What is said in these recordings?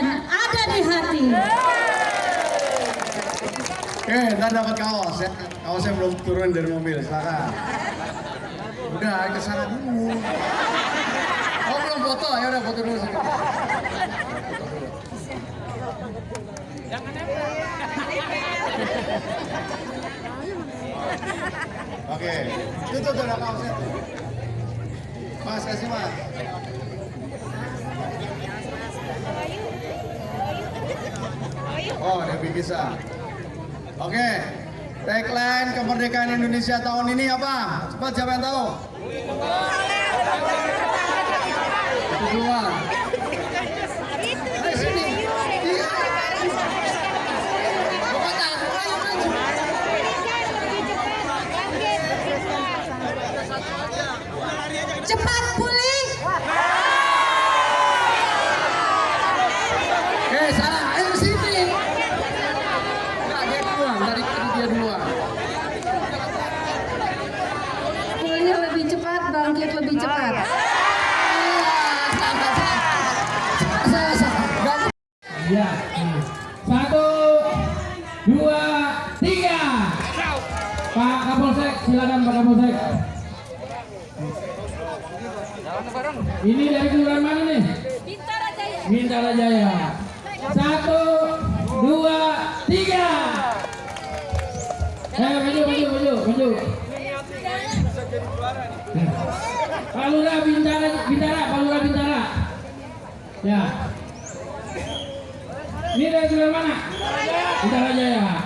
dan ada di hati. Oke, ntar dapat kaos ya. Kaosnya belum turun dari mobil, silakan. Udah, ke sana dulu. Oh, belum foto? Ya udah foto dulu. Dulu. Oke, itu tuh ada kaosnya. Mas, kasih mas. Oh, Debbie bisa. Oke, tagline kemerdekaan Indonesia tahun ini apa? Cepat siapa yang tahu? Itu dua, tiga. Pak Kapolsek, silakan Pak Kapolsek. Ini dari kelurahan mana nih? Bintara Jaya. Satu, Yeah.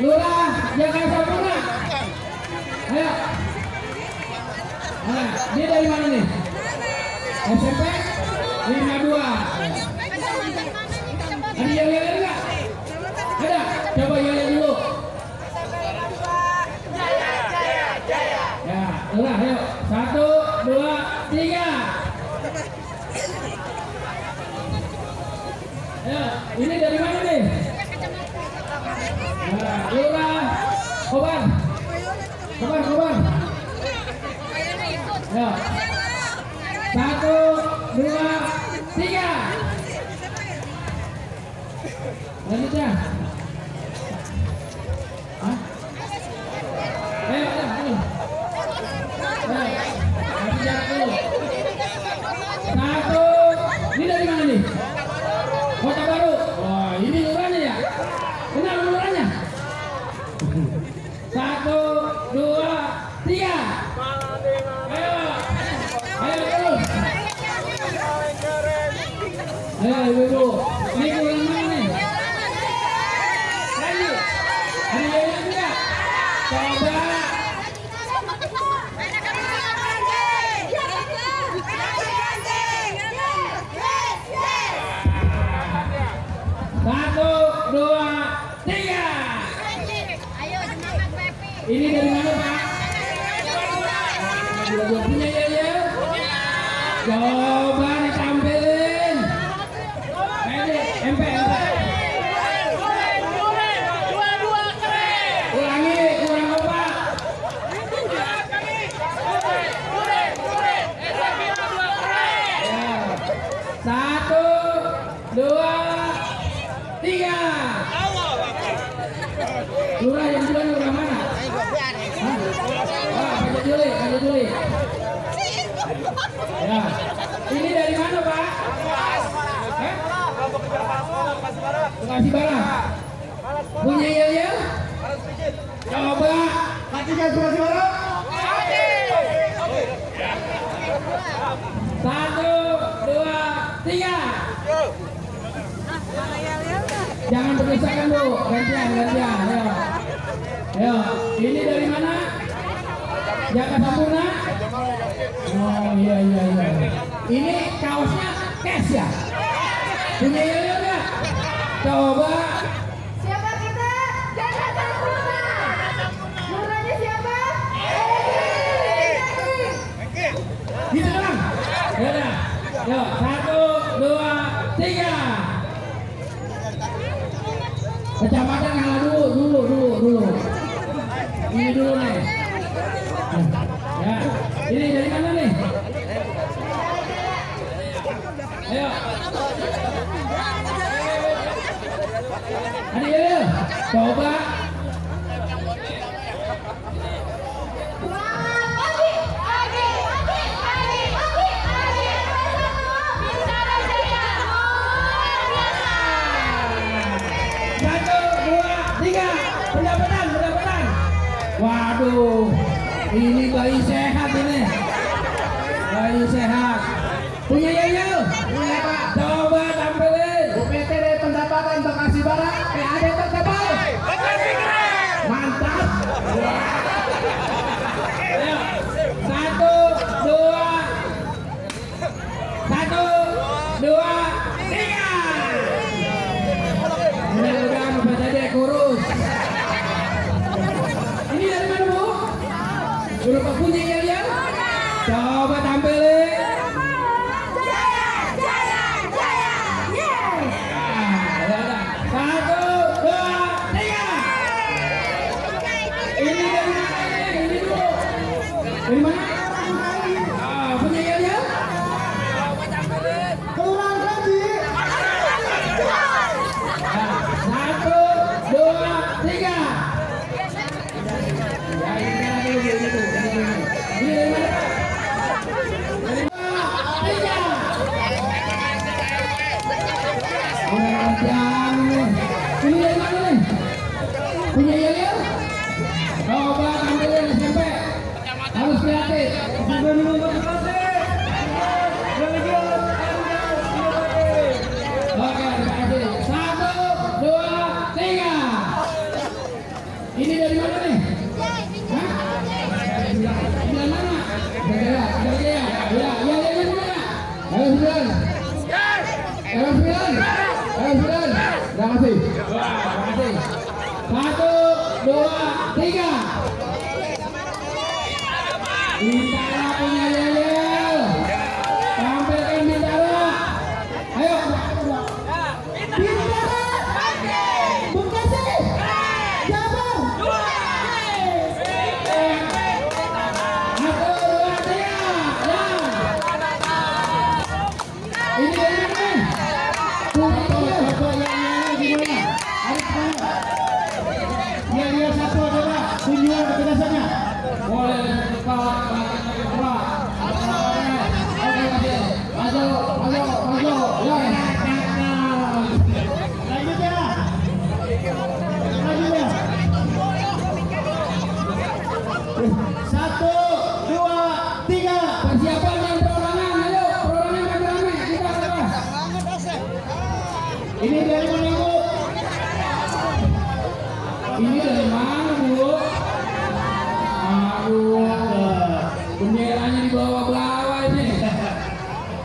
Lurah, jaga sempurna. Ayo. Nah, dia dari mana nih? SMP 52. Ada yang yel enggak? Ada? Coba yel dulu. Ya, udah, ayo. Satu, dua, tiga. Ya, ini dari mana nih? Nah, Lurah, Kobar. Kobar, Kobar. Ya. Satu, dua, tiga. Lanjut ya. Hah? Ayo, ayo, ayo. Ayo, kasih jarak dulu. Satu, ini dari mana nih? Kota Baru. Wah, ini lurahnya ya? Kenal lurahnya? Satu, dua, tiga. Ayo, ayo terus. Ayo ibu-ibu, ini kelurahan mana nih? Lanjut. Ada yang juga? Coba. Satu, dua, tiga. Ini dari mana tiga. Lurah yang sudah lurah mana? Ah Pak Juli Pak Juli. Ya. Ini dari mana Pak? Eh? Bekasi Barat punya yel coba. Pak Tiga Bekasi Barat jangan berpisahkan lu. Gantian gantian. Ayo. Ayo. Ini dari mana? Jakarta Sampurna? Oh iya iya iya. Ini kaosnya cash ya? Punya Yoyo coba. Siapa kita? Jakarta Sampurna. Murahnya siapa? Gitu dong ya satu dua tiga. Kecamatan yang dulu, dulu, dulu, dulu. Ini dulu nih. Nah, ya. Ini dari mana nih? Ayo. Adik, ayo. Coba aduh ini bayi sehat ini. Bayi sehat. Punya 보내 가서 방향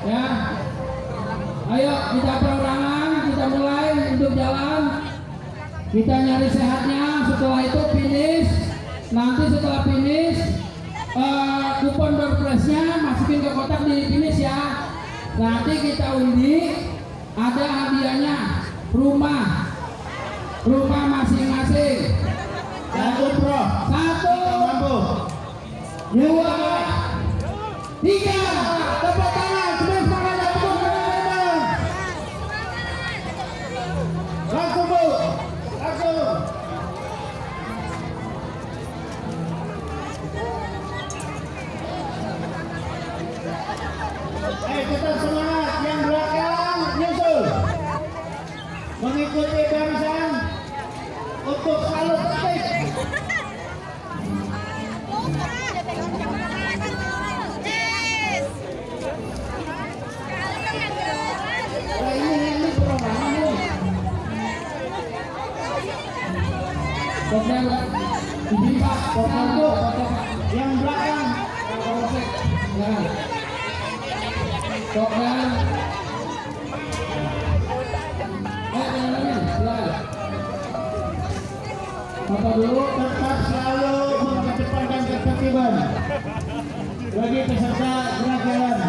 ya. Ayo kita perorangan kita mulai untuk jalan. Kita nyari sehatnya. Setelah itu finish. Nanti setelah finish uh, kupon berpresnya masukin ke kotak di finish ya. Nanti kita undi ada hadiahnya. Rumah. Rumah masing-masing. Satu. Pro satu dua. Tiga. Tepuk Pak, kopdel tuh, yang belakang, polsek, jangan. Kopdel, eh jangan lagi, silakan. Bapak dulu, tetap selalu mengedepankan ketertiban bagi peserta gerak jalan.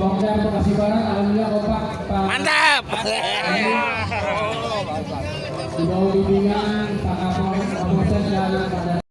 Kopdel Bekasi Barat, alhamdulillah kompak, Pak. Mantap di bawah bimbingan Pak Kapolres pada